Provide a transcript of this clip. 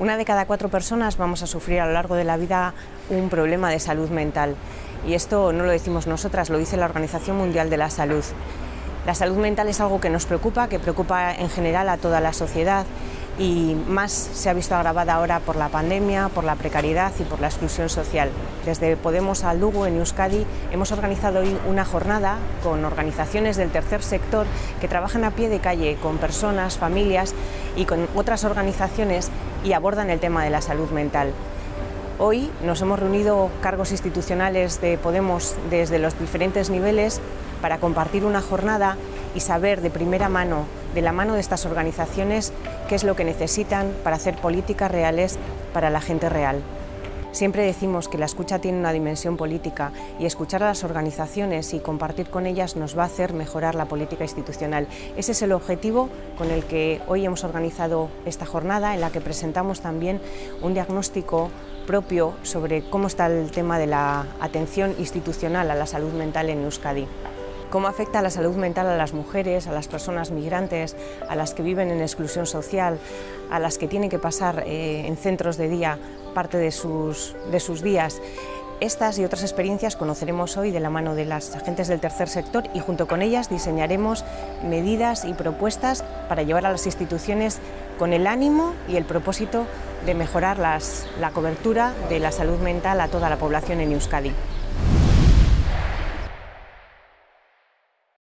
Una de cada cuatro personas vamos a sufrir a lo largo de la vida un problema de salud mental. Y esto no lo decimos nosotras, lo dice la Organización Mundial de la Salud. La salud mental es algo que nos preocupa, que preocupa en general a toda la sociedad y más se ha visto agravada ahora por la pandemia, por la precariedad y por la exclusión social. Desde Podemos al Lugo, en Euskadi, hemos organizado hoy una jornada con organizaciones del tercer sector que trabajan a pie de calle con personas, familias y con otras organizaciones y abordan el tema de la salud mental. Hoy nos hemos reunido cargos institucionales de Podemos desde los diferentes niveles para compartir una jornada y saber de primera mano, de la mano de estas organizaciones, qué es lo que necesitan para hacer políticas reales para la gente real. Siempre decimos que la escucha tiene una dimensión política y escuchar a las organizaciones y compartir con ellas nos va a hacer mejorar la política institucional. Ese es el objetivo con el que hoy hemos organizado esta jornada en la que presentamos también un diagnóstico propio sobre cómo está el tema de la atención institucional a la salud mental en Euskadi cómo afecta la salud mental a las mujeres, a las personas migrantes, a las que viven en exclusión social, a las que tienen que pasar eh, en centros de día parte de sus, días. Estas y otras experiencias conoceremos hoy de la mano de las agentes del tercer sector y junto con ellas diseñaremos medidas y propuestas para llevar a las instituciones con el ánimo y el propósito de mejorar la cobertura de la salud mental a toda la población en Euskadi.